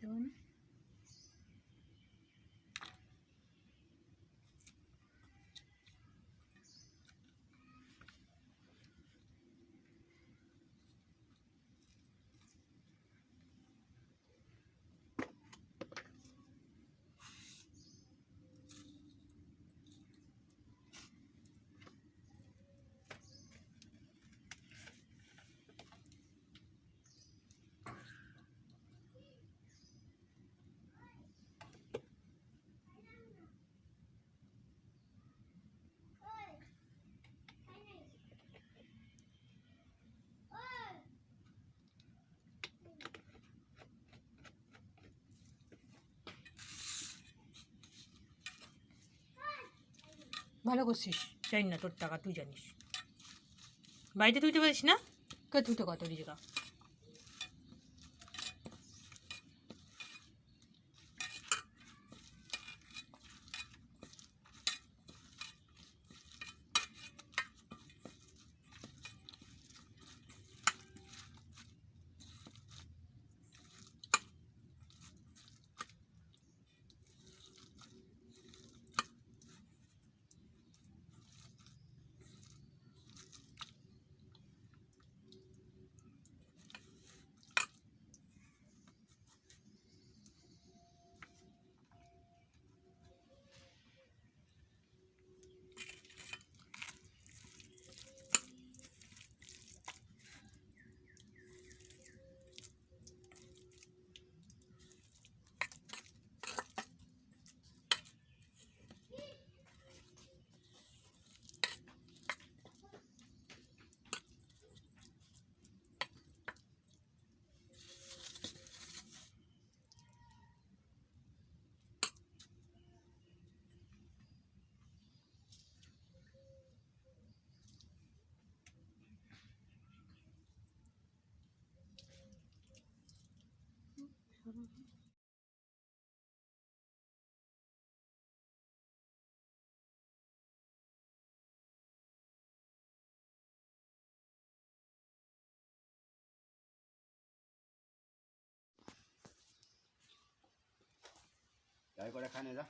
对吗？ভালো করছিস? জানি না তোর টাকা তুই জানিস। বাড়িতে তুইতে পারিস না? কে তুই তো কত রিজকা করে খানে যা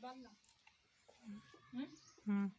班了。嗯嗯。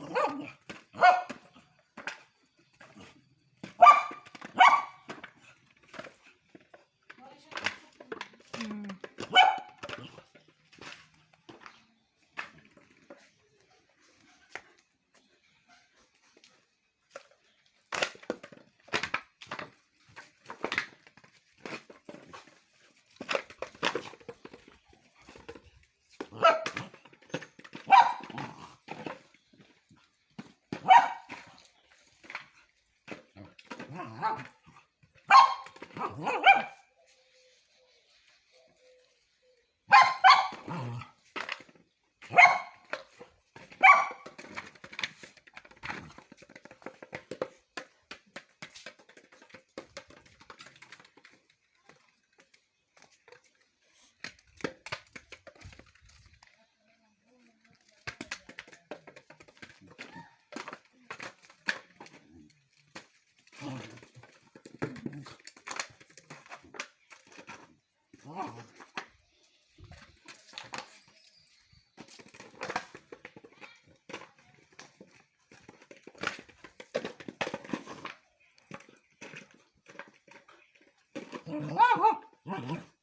Ладно. Mm-hmm. ¡No!